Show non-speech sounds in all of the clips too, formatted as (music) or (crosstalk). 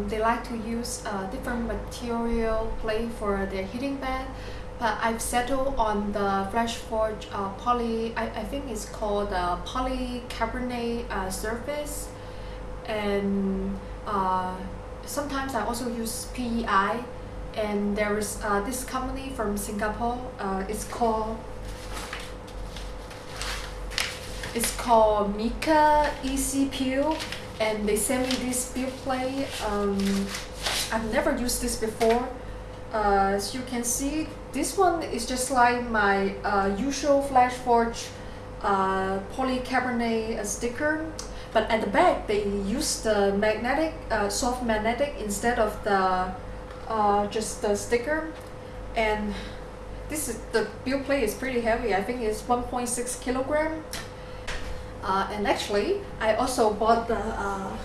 um, they like to use uh, different material plate for their heating bed but I've settled on the FlashForge uh, poly, I, I think it's called uh, polycarbonate uh, surface. And uh, sometimes I also use PEI and there is uh, this company from Singapore uh, it's called it's called Mika Easy Peel and they sent me this build plate um, I've never used this before. Uh, as you can see this one is just like my uh, usual FlashForge uh, polycarbonate uh, sticker. But at the back they use the magnetic uh, soft magnetic instead of the uh, just the sticker. And this is the build plate is pretty heavy. I think it's 1.6 kilogram and actually I also bought the uh,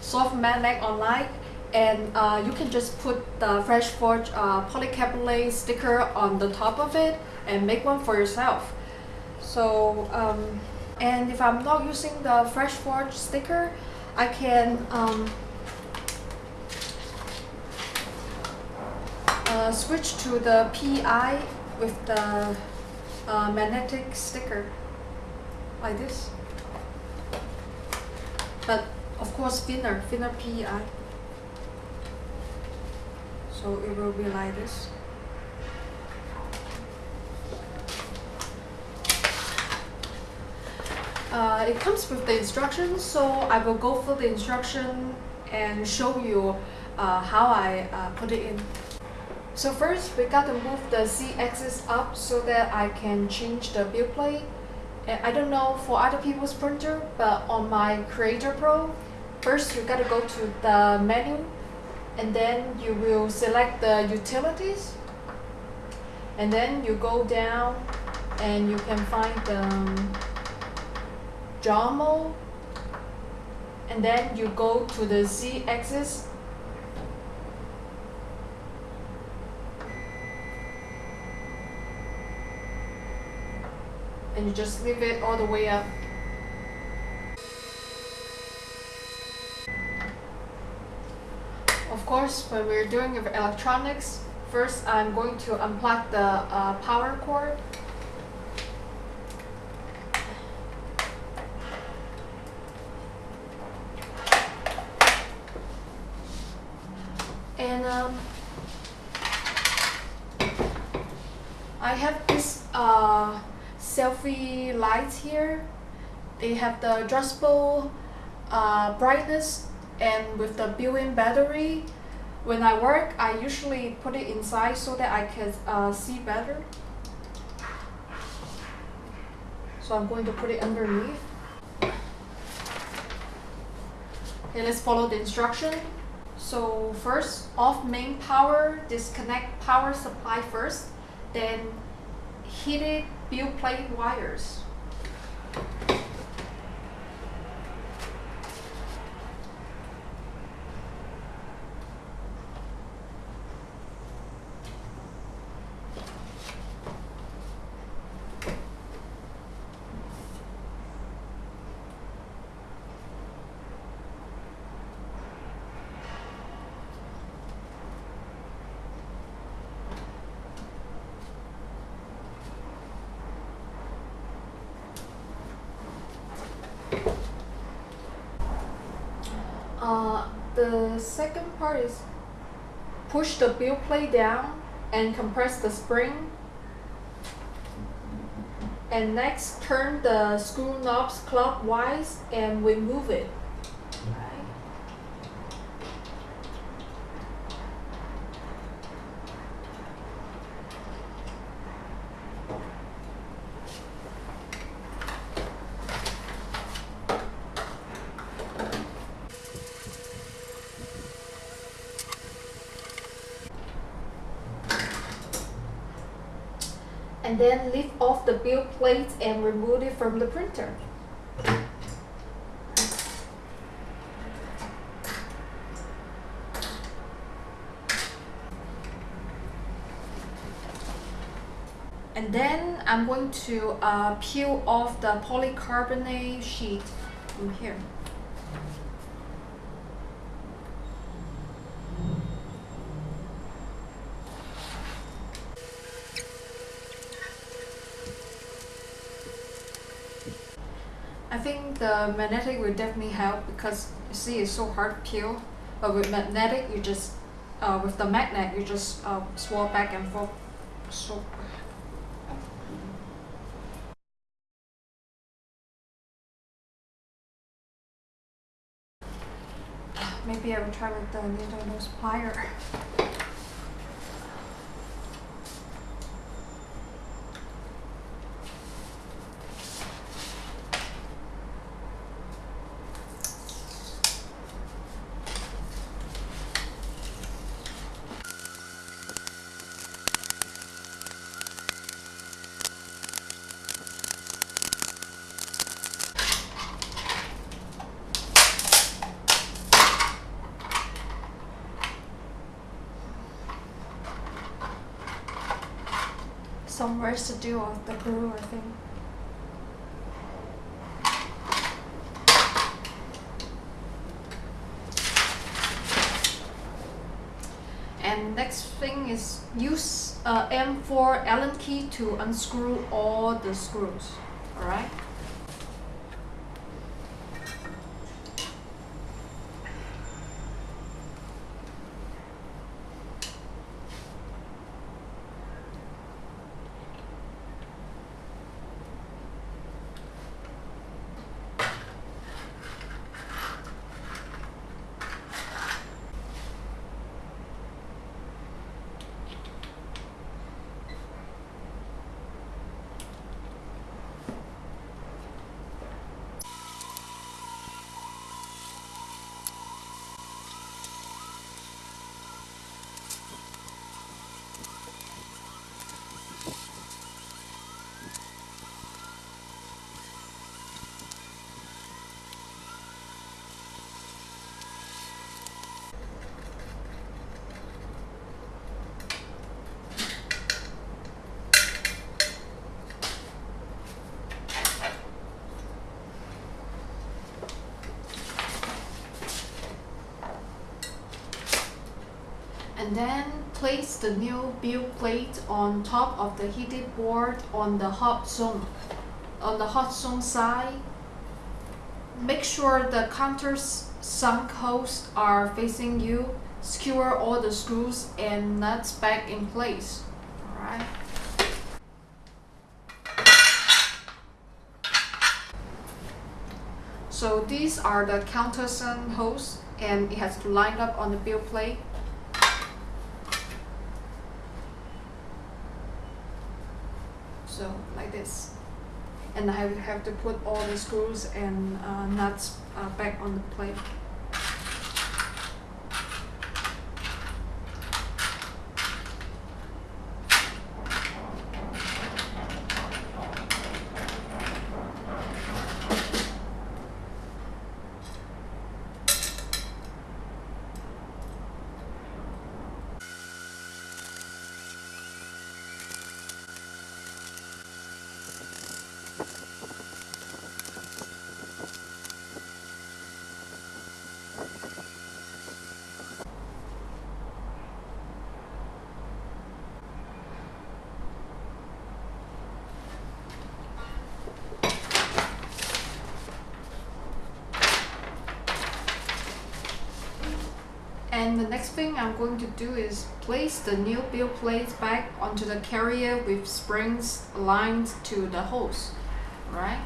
soft magnet online and uh, you can just put the FlashForge uh, polycarbonate sticker on the top of it and make one for yourself. So um, and if I'm not using the FlashForge sticker I can um, uh, switch to the PI with the uh, magnetic sticker like this but of course thinner, thinner PI so it will be like this. Uh, it comes with the instructions so I will go through the instruction and show you uh, how I uh, put it in. So first we got to move the Z-axis up so that I can change the build plate I don't know for other people's printer but on my Creator Pro first you got to go to the menu and then you will select the utilities and then you go down and you can find the um, Jog Mode and then you go to the z-axis and you just leave it all the way up Of course, when we're doing electronics, first I'm going to unplug the uh, power cord. And um, I have this uh, selfie lights here. They have the adjustable uh, brightness and with the built-in battery. When I work I usually put it inside so that I can uh, see better. So I'm going to put it underneath. Okay let's follow the instruction. So first off main power disconnect power supply first then heated build plate wires Uh, the second part is push the build plate down and compress the spring. And next turn the screw knobs clockwise and remove it. And then lift off the build plate and remove it from the printer. And then I'm going to uh, peel off the polycarbonate sheet from here. I think the magnetic will definitely help because you see it's so hard to peel. But with magnetic, you just uh, with the magnet, you just uh, swap back and forth. So (sighs) maybe I will try with the needle nose plier. Some residue of the glue, I think. And next thing is use uh, M4 Allen key to unscrew all the screws, alright? And then place the new build plate on top of the heated board on the hot zone. On the hot zone side, make sure the countersunk holes are facing you. Secure all the screws and nuts back in place. Alright. So these are the countersunk holes and it has to line up on the build plate. so like this and I have to put all the screws and uh, nuts uh, back on the plate And the next thing I'm going to do is place the new build plate back onto the carrier with springs aligned to the hose, right?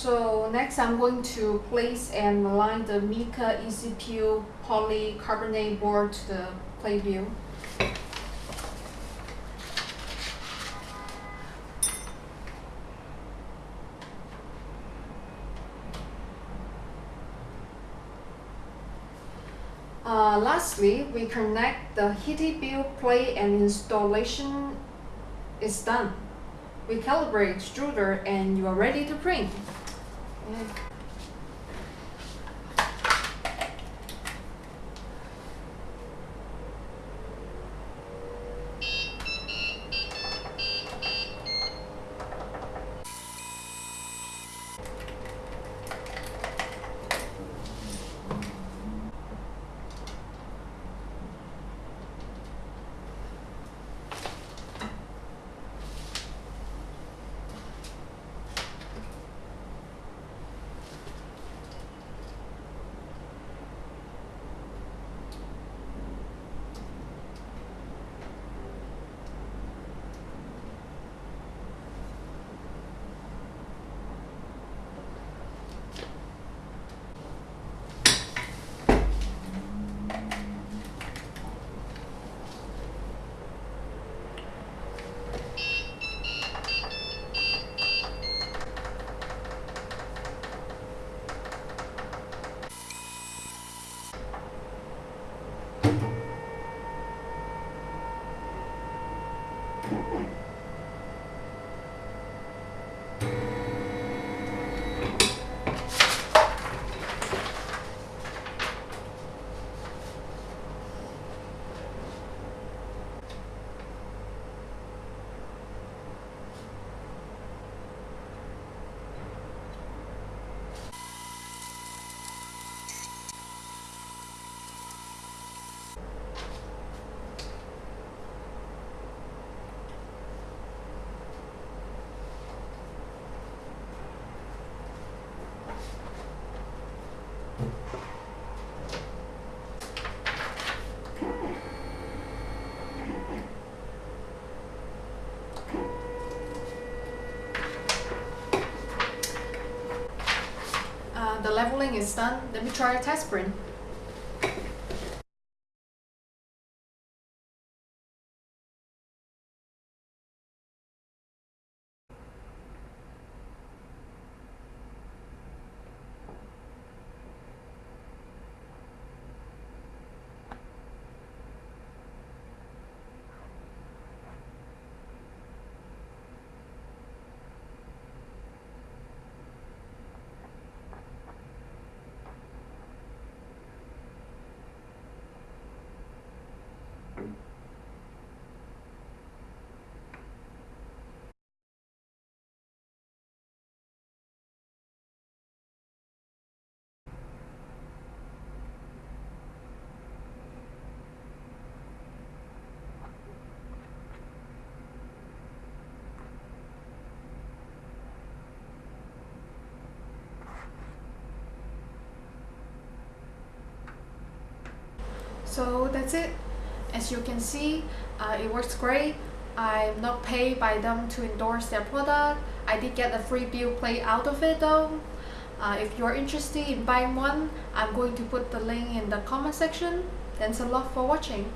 So next I'm going to place and align the Mika ECPU polycarbonate board to the plate view. Uh, lastly, we connect the heated build plate and installation is done. We calibrate extruder and you are ready to print. Yeah. The leveling is done. Let me try a test print. So that's it. As you can see, uh, it works great. I'm not paid by them to endorse their product. I did get a free build plate out of it though. Uh, if you're interested in buying one, I'm going to put the link in the comment section. Thanks a lot for watching.